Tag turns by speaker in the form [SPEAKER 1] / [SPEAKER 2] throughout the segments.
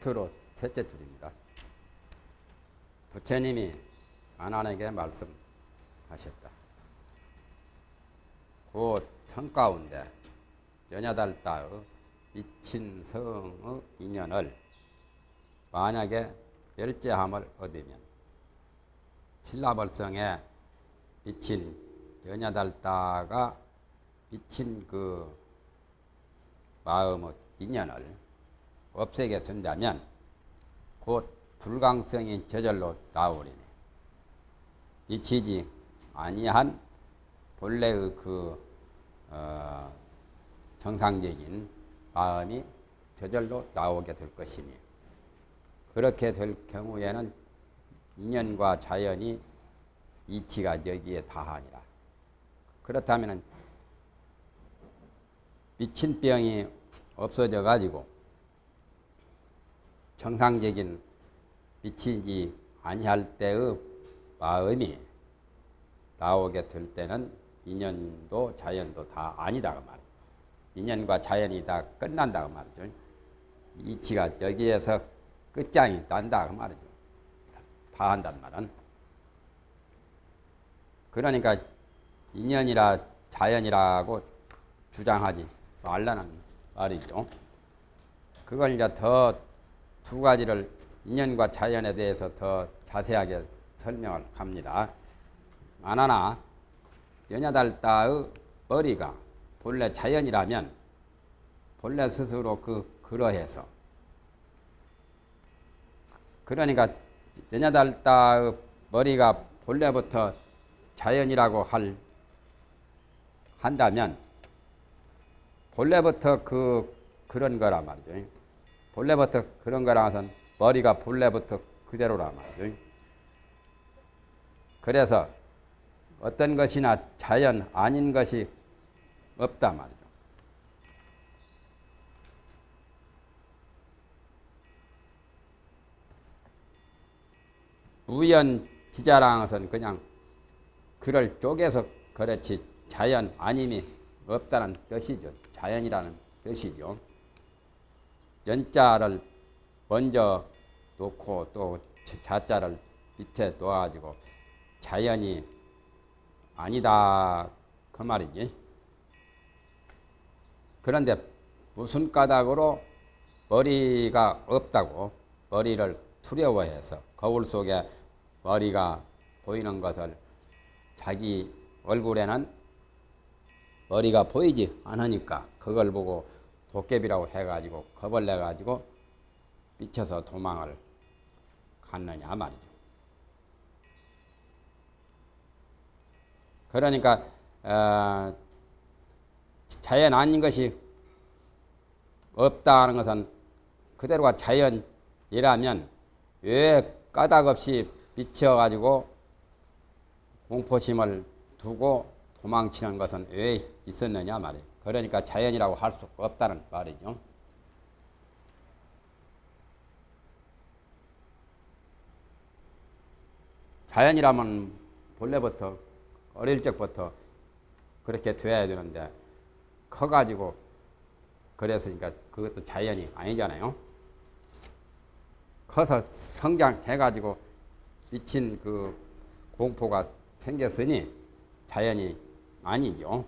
[SPEAKER 1] 끝으로 셋째 줄입니다. 부처님이 아난에게 말씀하셨다. 곧성 가운데 연야달다의 미친 성의 인연을 만약에 열제함을 얻으면 칠라벌성에 미친 연야달다가 미친 그 마음의 인연을 없애게 된다면 곧 불강성이 저절로 나오리니 미치지 아니한 본래의 그 어, 정상적인 마음이 저절로 나오게 될 것이니 그렇게 될 경우에는 인연과 자연이 이치가 여기에 다하니라. 그렇다면 미친 병이 없어져 가지고 정상적인 미치지 아니할 때의 마음이 나오게 될 때는 인연도 자연도 다 아니다 그 말이에요. 인연과 자연이 다 끝난다 그 말이죠. 이치가 여기에서 끝장이 난다 그 말이죠. 다 한단 말은. 그러니까 인연이라 자연이라고 주장하지 말라는 말이죠. 그걸 이제 더 두 가지를 인연과 자연에 대해서 더 자세하게 설명을 합니다. 만하나 연야달다의 머리가 본래 자연이라면 본래 스스로 그 그러해서 그러니까 연야달다의 머리가 본래부터 자연이라고 할 한다면 본래부터 그 그런 거란 말이죠. 본래부터 그런 거라서는 머리가 본래부터 그대로란 말이죠. 그래서 어떤 것이나 자연 아닌 것이 없다 말이죠. 무연 비자랑은 그냥 그를 쪼개서 그렇지 자연 아님이 없다는 뜻이죠. 자연이라는 뜻이죠. 연자를 먼저 놓고 또 자자를 밑에 놓아가지고 자연이 아니다 그 말이지. 그런데 무슨 까닭으로 머리가 없다고 머리를 두려워해서 거울 속에 머리가 보이는 것을 자기 얼굴에는 머리가 보이지 않으니까 그걸 보고 도깨비라고 해가지고 겁을 내가지고 미쳐서 도망을 갔느냐 말이죠. 그러니까 어, 자연 아닌 것이 없다는 것은 그대로가 자연이라면 왜 까닭없이 미쳐가지고 공포심을 두고 도망치는 것은 왜 있었느냐 말이에요. 그러니까 자연이라고 할 수 없다는 말이죠. 자연이라면 본래부터 어릴 적부터 그렇게 돼야 되는데 커가지고 그랬으니까 그것도 자연이 아니잖아요. 커서 성장해가지고 미친 그 공포가 생겼으니 자연이 아니죠.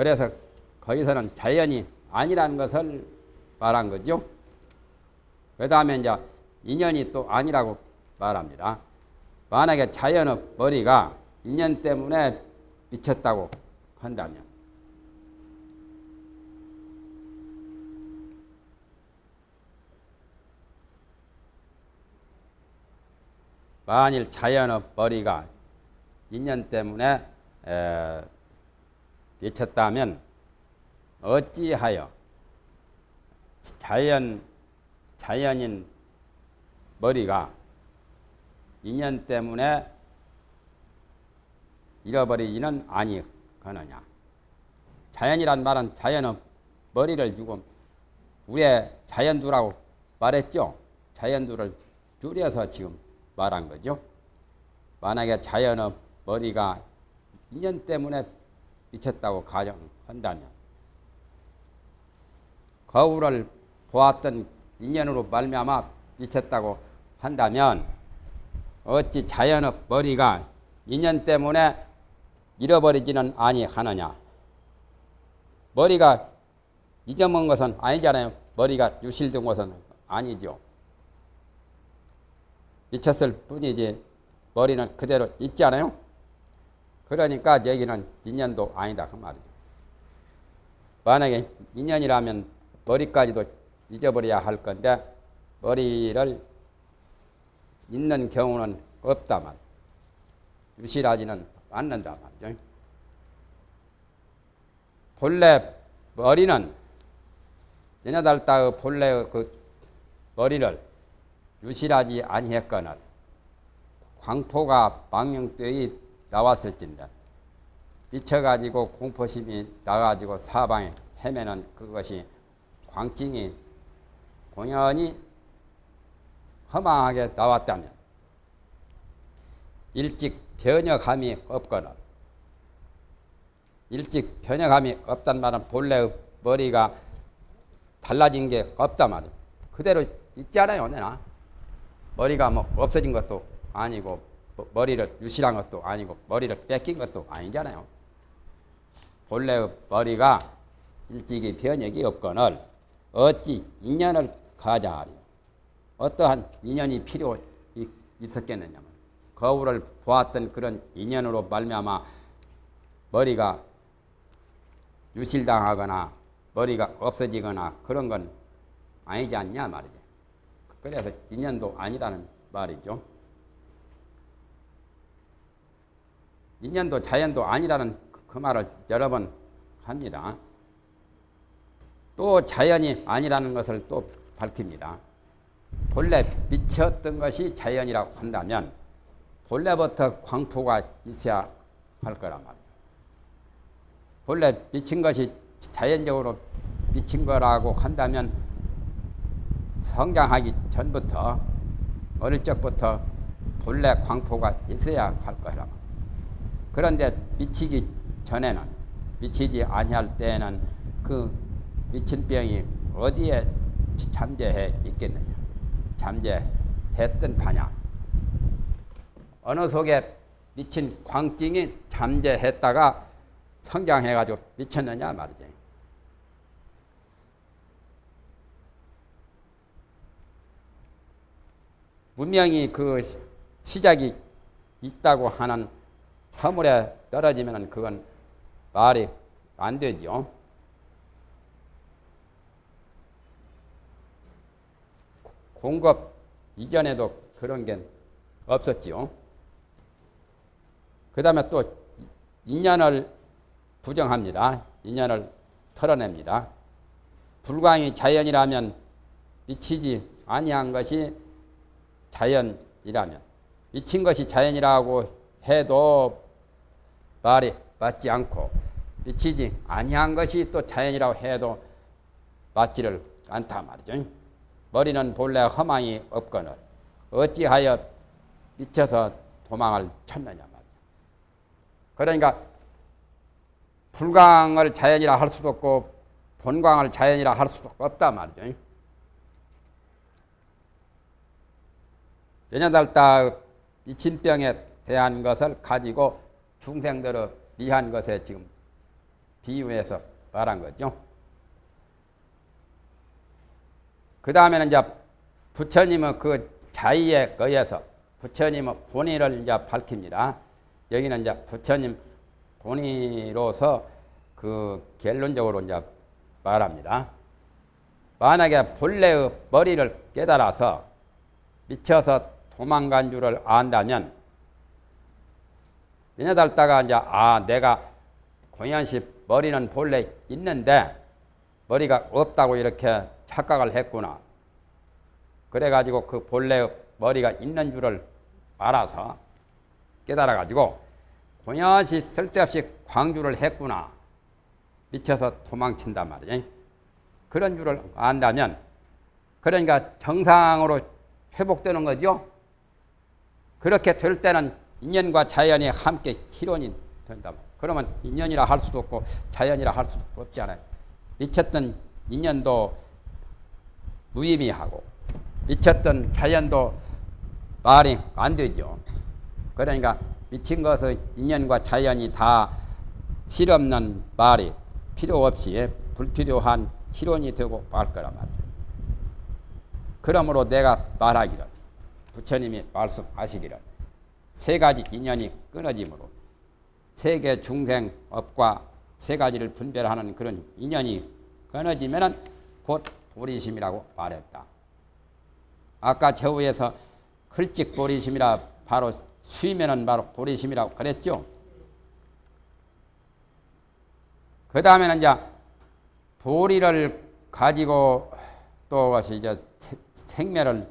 [SPEAKER 1] 그래서 거기서는 자연이 아니라는 것을 말한 거죠. 그 다음에 이제 인연이 또 아니라고 말합니다. 만약에 자연의 머리가 인연 때문에 미쳤다고 한다면 만일 자연의 머리가 인연 때문에 에, 미쳤다면 어찌하여 자연 자연인 머리가 인연 때문에 잃어버리지는 아니거느냐. 자연이란 말은 자연은 머리를 주고 우리의 자연두라고 말했죠. 자연두를 줄여서 지금 말한 거죠. 만약에 자연의 머리가 인연 때문에 미쳤다고 가정한다면 거울을 보았던 인연으로 말미암아 미쳤다고 한다면 어찌 자연의 머리가 인연 때문에 잃어버리지는 아니하느냐? 머리가 잊어먹은 것은 아니잖아요. 머리가 유실된 것은 아니죠. 미쳤을 뿐이지 머리는 그대로 있지 않아요? 그러니까 여기는 인연도 아니다 그 말이죠. 만약에 인연이라면 머리까지도 잊어버려야 할 건데 머리를 잊는 경우는 없다 말. 유실하지는 않는다 말이죠. 본래 머리는 연여달다의 본래 그 머리를 유실하지 아니했거늘 광포가 망령되이 나왔을진데 미쳐가지고 공포심이 나가지고 사방에 헤매는 그것이 광증이 공연히 허망하게 나왔다면 일찍 변혁함이 없거나 일찍 변혁함이 없단 말은 본래의 머리가 달라진 게 없단 말이에요. 그대로 있잖아요, 내나. 머리가 뭐 없어진 것도 아니고 머리를 유실한 것도 아니고 머리를 뺏긴 것도 아니잖아요. 본래의 머리가 일찍이 변혁이 없거늘 어찌 인연을 가자하리 어떠한 인연이 필요 있었겠느냐 거울을 보았던 그런 인연으로 말미암아 머리가 유실당하거나 머리가 없어지거나 그런 건 아니지 않냐 말이죠. 그래서 인연도 아니라는 말이죠. 인연도 자연도 아니라는 그 말을 여러 번 합니다. 또 자연이 아니라는 것을 또 밝힙니다. 본래 미쳤던 것이 자연이라고 한다면 본래부터 광포가 있어야 할 거란 말이에요. 본래 미친 것이 자연적으로 미친 거라고 한다면 성장하기 전부터 어릴 적부터 본래 광포가 있어야 할 거란 말이에요. 그런데 미치기 전에는 미치지 아니할 때에는 그 미친 병이 어디에 잠재해 있겠느냐? 잠재했던 반야. 어느 속에 미친 광증이 잠재했다가 성장해가지고 미쳤느냐 말이지. 분명히 그 시작이 있다고 하는 허물에 떨어지면 그건 말이 안 되죠. 공급 이전에도 그런 게 없었지요. 그 다음에 또 인연을 부정합니다. 인연을 털어냅니다. 불광이 자연이라면 미치지 아니한 것이 자연이라면 미친 것이 자연이라고 해도 말이 맞지 않고 미치지 아니한 것이 또 자연이라고 해도 맞지를 않다 말이죠. 머리는 본래 허망이 없거늘 어찌하여 미쳐서 도망을 쳤느냐 말이야. 그러니까 불광을 자연이라 할 수도 없고 본광을 자연이라 할 수도 없다 말이죠. 연여달다 미친병에 대한 것을 가지고 중생들의 미한 것에 지금 비유해서 말한 거죠. 그 다음에는 이제 부처님은 그 자의에 의해서 부처님의 본의를 이제 밝힙니다. 여기는 이제 부처님 본의로서 그 결론적으로 이제 말합니다. 만약에 본래의 머리를 깨달아서 미쳐서 도망간 줄을 안다면 내년달다가 이제 아 내가 공연시 머리는 본래 있는데 머리가 없다고 이렇게 착각을 했구나. 그래가지고 그 본래 머리가 있는 줄을 알아서 깨달아가지고 공연시 쓸데없이 광주를 했구나. 미쳐서 도망친단 말이에요. 그런 줄을 안다면 그러니까 정상으로 회복되는 거죠. 그렇게 될 때는 인연과 자연이 함께 희론이 된다. 그러면 인연이라 할 수도 없고 자연이라 할 수도 없잖아요. 미쳤던 인연도 무의미하고 미쳤던 자연도 말이 안 되죠. 그러니까 미친 것은 인연과 자연이 다 실없는 말이 필요 없이 불필요한 희론이 되고 말 거란 말이에요. 그러므로 내가 말하기를 부처님이 말씀하시기를 세 가지 인연이 끊어지므로 세계 중생 업과 세 가지를 분별하는 그런 인연이 끊어지면은 곧 보리심이라고 말했다. 아까 저 위에서 클찍 보리심이라 바로 수이면은 바로 보리심이라고 그랬죠. 그 다음에는 이제 보리를 가지고 또 이제 생매를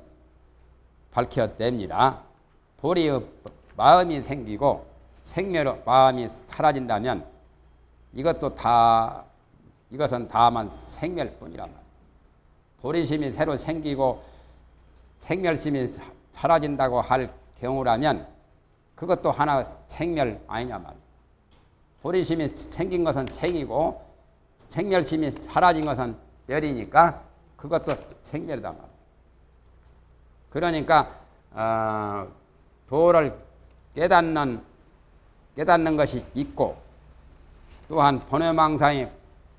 [SPEAKER 1] 밝혀냅니다. 보리의 마음이 생기고 생매로 마음이 사라진다면 이것도 다 이것은 다만 생멸 뿐이란 말이에요. 보리심이 새로 생기고 생멸심이 사라진다고 할 경우라면 그것도 하나 생멸 아니냐 말이에요. 보리심이 생긴 것은 생이고 생멸심이 사라진 것은 멸이니까 그것도 생멸이다 말이에요. 그러니까 어, 도를 깨닫는 깨닫는 것이 있고 또한 번외망상이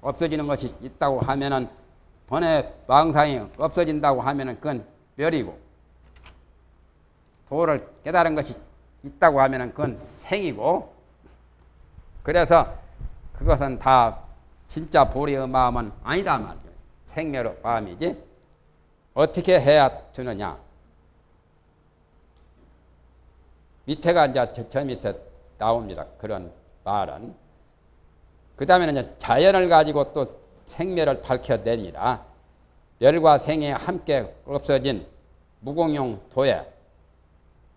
[SPEAKER 1] 없어지는 것이 있다고 하면은 번외망상이 없어진다고 하면은 그건 멸이고 도를 깨달은 것이 있다고 하면은 그건 생이고 그래서 그것은 다 진짜 보리의 마음은 아니다 말이에요. 생멸의 마음이지. 어떻게 해야 되느냐? 밑에가 이제 저, 저 밑에 나옵니다. 그런 말은. 그 다음에는 자연을 가지고 또 생멸을 밝혀냅니다. 멸과 생이 함께 없어진 무공용 도에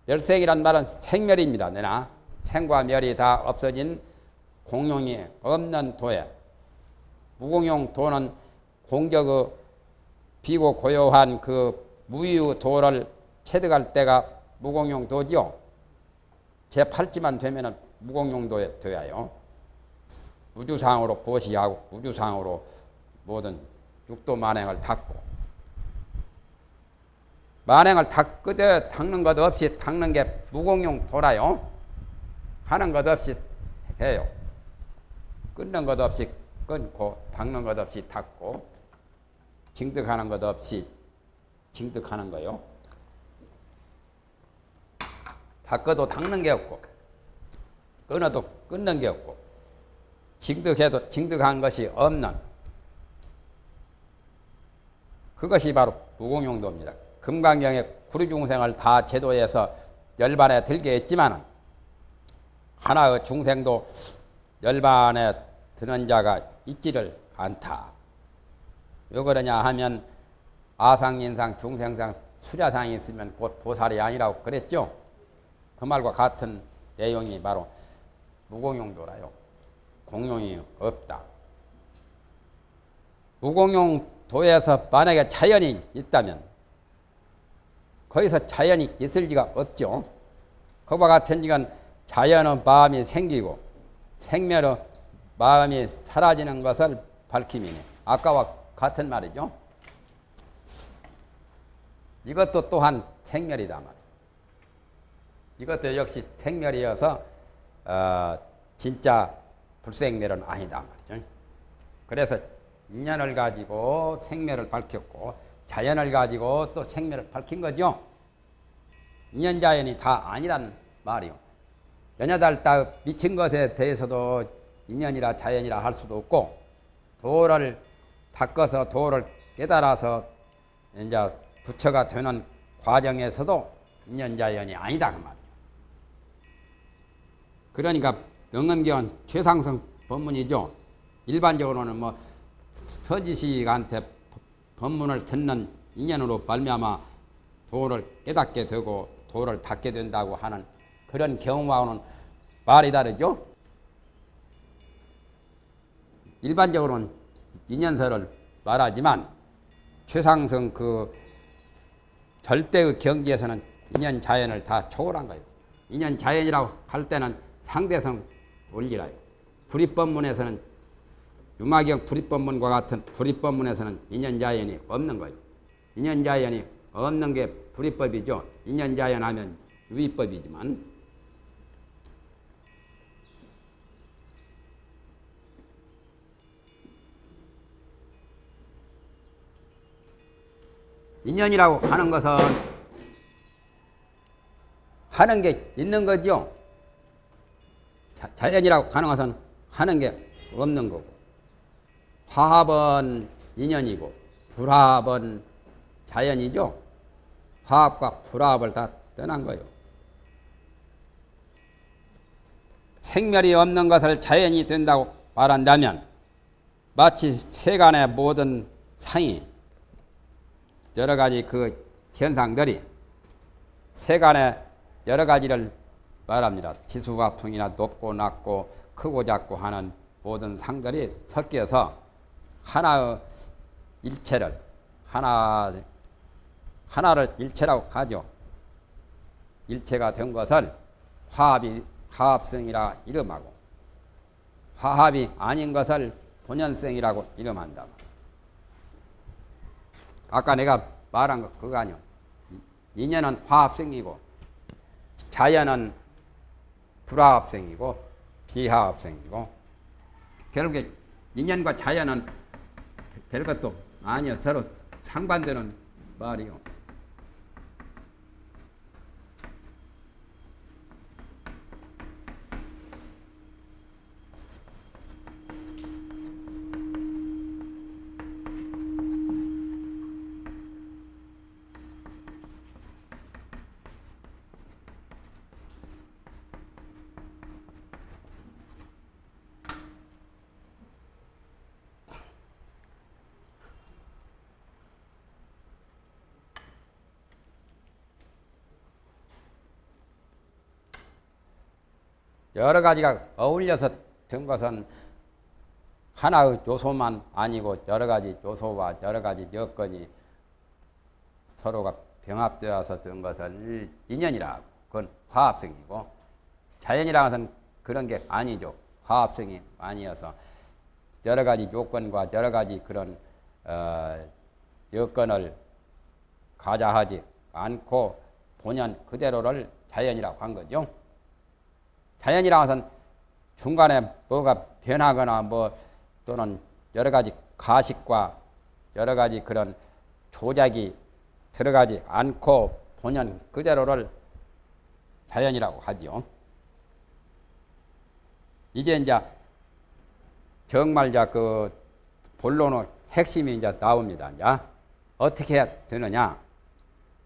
[SPEAKER 1] 멸생이란 말은 생멸입니다. 내나 생과 멸이 다 없어진 공용이 없는 도에 무공용 도는 공격의 비고 고요한 그 무유 도를 체득할 때가 무공용 도죠. 제8지만 되면 무공용도에 되어요. 우주상으로 보시하고 우주상으로 모든 육도 만행을 닦고 만행을 닦으되 닦는 것 없이 닦는 게 무공용 돌아요. 하는 것 없이 해요. 끊는 것 없이 끊고 닦는 것 없이 닦고 징득하는 것 없이 징득하는 거요. 닦아도 닦는 게 없고 끊어도 끊는 게 없고 징득해도 징득한 것이 없는 그것이 바로 무공용도입니다. 금강경의 구류중생을 다 제도에서 열반에 들게 했지만 하나의 중생도 열반에 드는 자가 있지를 않다. 왜 그러냐 하면 아상인상, 중생상, 수자상이 있으면 곧 보살이 아니라고 그랬죠. 그 말과 같은 내용이 바로 무공용도라요. 공용이 없다. 무공용도에서 만약에 자연이 있다면 거기서 자연이 있을 리가 없죠. 그와 같은 이건 자연의 마음이 생기고 생멸의 마음이 사라지는 것을 밝힘이네. 아까와 같은 말이죠. 이것도 또한 생멸이다 말. 이 것도 역시 생멸이어서 어, 진짜 불생멸은 아니다 말이죠. 그래서 인연을 가지고 생멸을 밝혔고 자연을 가지고 또 생멸을 밝힌 거죠. 인연 자연이 다 아니란 말이요. 연여달다 미친 것에 대해서도 인연이라 자연이라 할 수도 없고 도를 닦아서 도를 깨달아서 이제 부처가 되는 과정에서도 인연자연이 아니다 그 말이에요. 그러니까 능엄경은 최상승 법문이죠. 일반적으로는 뭐 서지식한테 법문을 듣는 인연으로 발미암아 도를 깨닫게 되고 도를 닦게 된다고 하는 그런 경우와는 말이 다르죠. 일반적으로는 인연설을 말하지만 최상승 그 절대의 경지에서는 인연 자연을 다 초월한 거예요. 인연 자연이라고 할 때는 상대성 원리라요. 불입법문에서는 유마경 불입법문과 같은 불입법문에서는 인연 자연이 없는 거예요. 인연자연이 없는 게 불이법이죠. 인연자연 하면 유의법이지만 인연이라고 하는 것은 하는 게 있는 거죠. 자, 연이라고 하는 것은 하는 게 없는 거고 화합은 인연이고 불합은 자연이죠. 화합과 불합을 다 떠난 거예요. 생멸이 없는 것을 자연이 된다고 말한다면 마치 세간의 모든 상이 여러 가지 그 현상들이 세간의 여러 가지를 말합니다. 지수가 풍이나 높고 낮고 크고 작고 하는 모든 상들이 섞여서 하나의 일체를 하나 하나를 일체라고 하죠. 일체가 된 것을 화합이 화합성이라 이름하고 화합이 아닌 것을 본연성이라고 이름한다. 아까 내가 말한 거 그거 아니요. 인연은 화합성이고 자연은 불화합성이고 비화합성이고 결국에 인연과 자연은 별것도 아니요. 서로 상반되는 말이요. 여러 가지가 어울려서 된 것은 하나의 요소만 아니고 여러 가지 요소와 여러 가지 여건이 서로가 병합되어서 된 것을 인연이라 그건 화합성이고 자연이라는 것은 그런 게 아니죠. 화합성이 아니어서 여러 가지 요건과 여러 가지 그런 어, 여건을 가자하지 않고 본연 그대로를 자연이라고 한 거죠. 자연이라 것은 중간에 뭐가 변하거나 뭐 또는 여러 가지 가식과 여러 가지 그런 조작이 들어가지 않고 본연 그대로를 자연이라고 하지요. 이제 이제 정말 이제 그 본론의 핵심이 이제 나옵니다. 이제 어떻게 되느냐?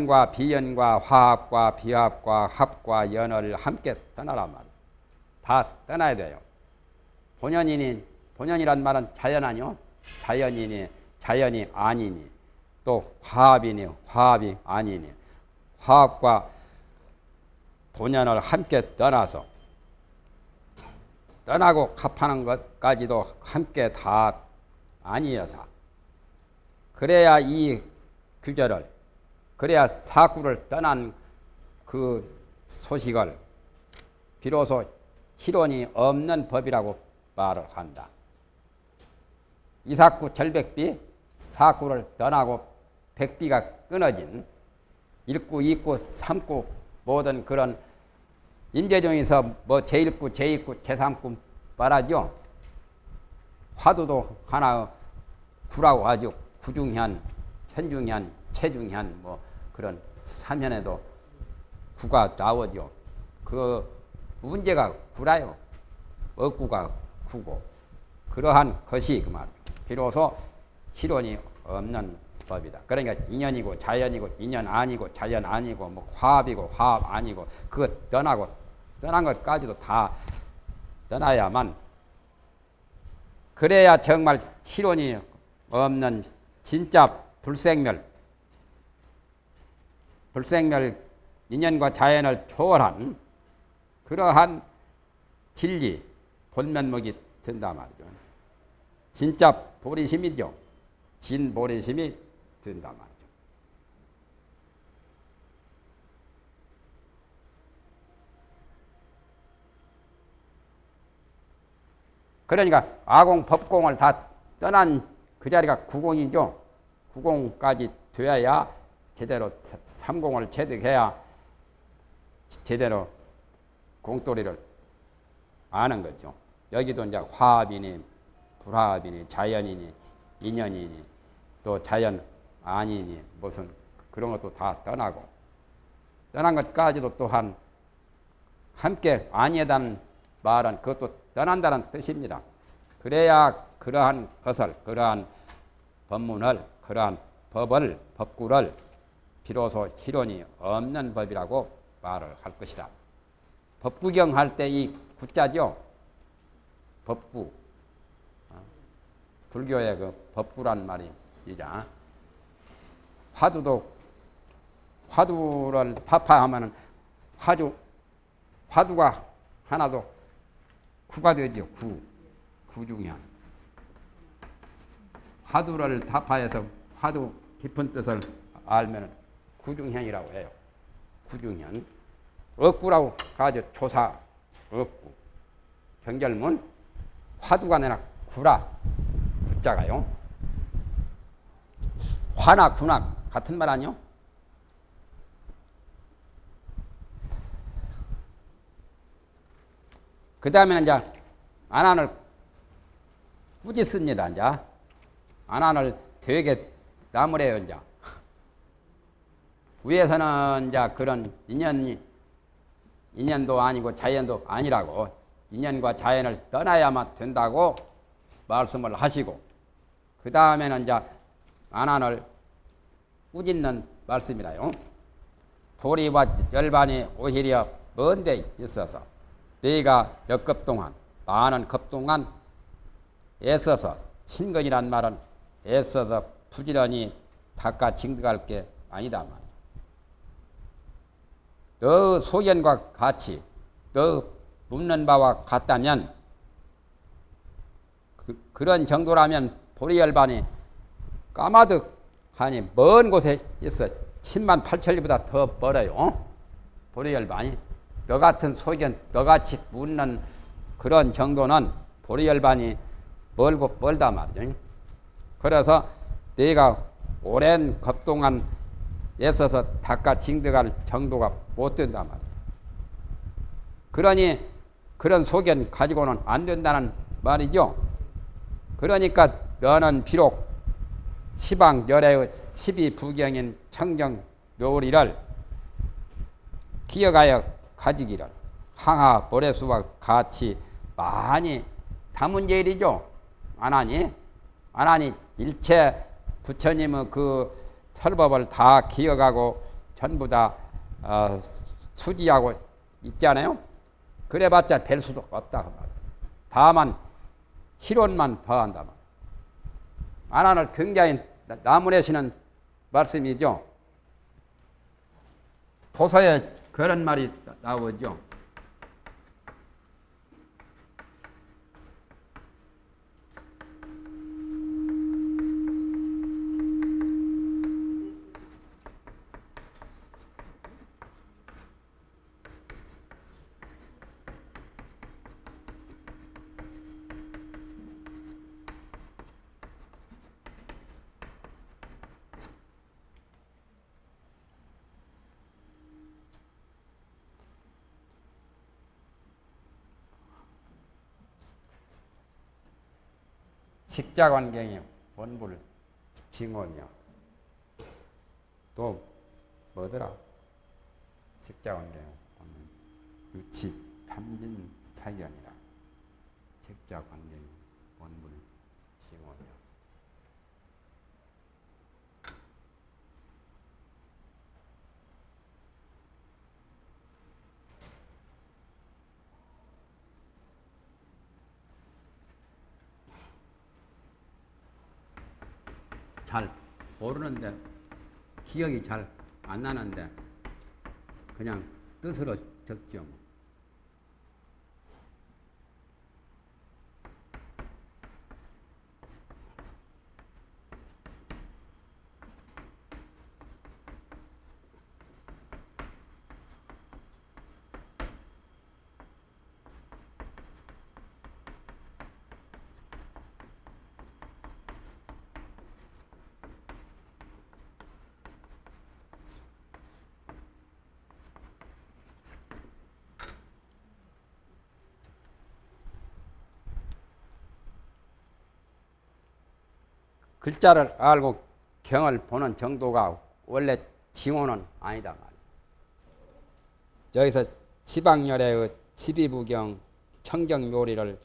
[SPEAKER 1] 과 비연과 화합과 비합과 합과 연을 함께 떠나란 말 다 떠나야 돼요. 본연이니 본연이란 말은 자연 아니요. 자연이니 자연이 아니니 또 화합이니 화합이 아니니 화합과 본연을 함께 떠나서 떠나고 갚하는 것까지도 함께 다 아니어서 그래야 이 규절을 그래야 사구를 떠난 그 소식을 비로소 실원이 없는 법이라고 말을 한다. 이삭구 절백비 사구를 떠나고 백비가 끊어진 일구, 이구, 삼구 모든 그런 인재중에서 뭐 제1구, 제2구, 제3구 말하죠. 화두도 하나 구라고 하죠. 구중현, 현중현, 체중현 뭐 그런 삼현에도 구가 나오죠. 그 문제가 구라요. 억구가 구고 그러한 것이 그 말. 비로소 실론이 없는 법이다. 그러니까 인연이고 자연이고 인연 아니고 자연 아니고 뭐 화합이고 화합 아니고 그거 떠나고 떠난 것까지도 다 떠나야만 그래야 정말 실론이 없는 진짜 불생멸 불생멸 인연과 자연을 초월한 그러한 진리, 본면목이 된다 말이죠. 진짜 보리심이죠. 진보리심이 된다 말이죠. 그러니까 아공, 법공을 다 떠난 그 자리가 구공이죠. 구공까지 되어야 제대로 삼공을 체득해야 제대로 공돌이를 아는 거죠. 여기도 이제 화합이니 불화합이니 자연이니 인연이니 또 자연 아니니 무슨 그런 것도 다 떠나고 떠난 것까지도 또한 함께 아니다는 말은 그것도 떠난다는 뜻입니다. 그래야 그러한 것을 그러한 법문을 그러한 법을 법구를 비로소 희론이 없는 법이라고 말을 할 것이다. 법구경 할 때 이 구자죠. 법구. 어? 불교의 그 법구란 말이 이자. 화두도 화두를 파파하면은 화두 화두가 하나도 구가 되죠. 구. 구중현. 화두를 타파해서 화두 깊은 뜻을 알면 구중현이라고 해요. 구중현. 억구라고 가죠. 조사 억구. 경결문 화두가 아니라 구라. 구자가요. 화나 구나 같은 말 아니요? 그 다음에는 이제 안안을 꾸짖습니다. 이제 안안을 되게 나무래요. 이제 위에서는 이제 그런 인연이 인연도 아니고 자연도 아니라고 인연과 자연을 떠나야만 된다고 말씀을 하시고 그 다음에는 이제 안안을 꾸짖는 말씀이라요. 도리와 열반이 오히려 먼데 있어서 네가 몇급 동안 많은 급 동안 애써서 친근이란 말은 애써서 부지런히 닦아 징득할 게 아니다 말이야. 너 소견과 같이 너 묻는 바와 같다면 그, 그런 정도라면 보리열반이 까마득하니 먼 곳에 있어 10만 8천리보다 더 멀어요. 보리열반이 너 같은 소견, 너같이 묻는 그런 정도는 보리열반이 멀고 멀다 말이죠. 그래서 내가 오랜 겁동안 애써서 닦아 징득할 정도가 못 된다 말이야. 그러니 그런 소견 가지고는 안 된다는 말이죠. 그러니까 너는 비록 시방 열애의 십이 부경인 청정 묘리를 기억하여 가지기를 항하 모래수와 같이 많이 담은 일이죠. 안 하니? 안 하니 일체 부처님의 그 설법을 다 기억하고 전부 다 어, 수지하고 있잖아요. 그래봤자 별 수도 없다 그 말. 다만 희론만 더한다 말. 안하는 굉장히 나무내시는 말씀이죠. 도서에 그런 말이 나오죠. 직자관경이 원불 징원이요. 또 뭐더라? 직자관경 유치 탐진 사견이라 직자관경 원불 징원이요. 잘 모르는데 기억이 잘 안 나는데 그냥 뜻으로 적죠. 글자를 알고 경을 보는 정도가 원래 징호는 아니다. 여기서 지방열의 지비부경 청경묘리를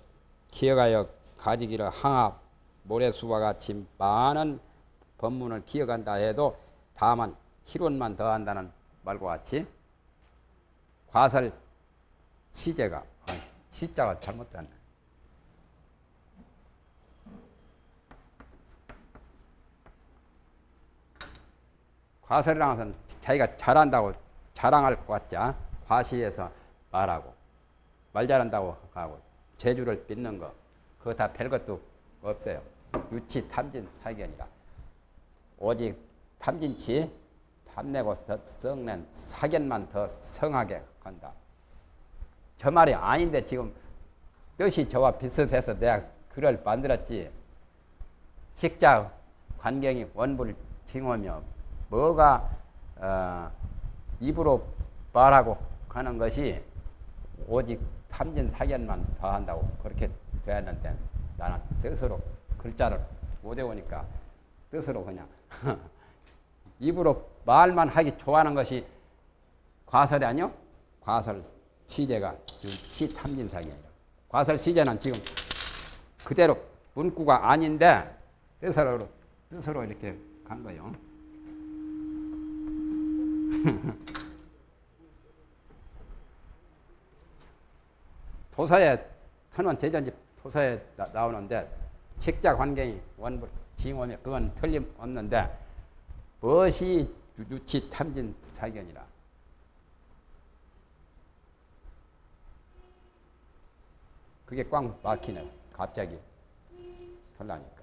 [SPEAKER 1] 기억하여 가지기를 항합 모래수와 같이 많은 법문을 기억한다 해도 다만 희론만 더한다는 말과 같이 과설 시제가 어, 시자가 잘못됐네. 과설이라는 것은 자기가 잘한다고 자랑할 것 같자 과시해서 말하고 말 잘한다고 하고 재주를 빚는 거 그거 다 별것도 없어요. 유치 탐진 사견이라 오직 탐진치 탐내고 더 썩낸 사견만 더 성하게 한다. 저 말이 아닌데 지금 뜻이 저와 비슷해서 내가 글을 만들었지. 식자 관경이 원불 징호며 뭐가 어, 입으로 말하고 하는 것이 오직 탐진 사견만 더한다고 그렇게 되었는데 나는 뜻으로 글자를 못 외우니까 뜻으로 그냥 입으로 말만 하기 좋아하는 것이 과설이 아니요? 과설 시제가 시탐진 사견이라. 과설 시제는 지금 그대로 문구가 아닌데 뜻으로 뜻으로 이렇게 간 거요. 도서에 천원 제전집 도서에 나, 오는데 책자 관경이 원불 징호며 그건 틀림없는데 무엇이 유치 탐진 사견이라? 그게 꽉 막히네 갑자기. 털라니까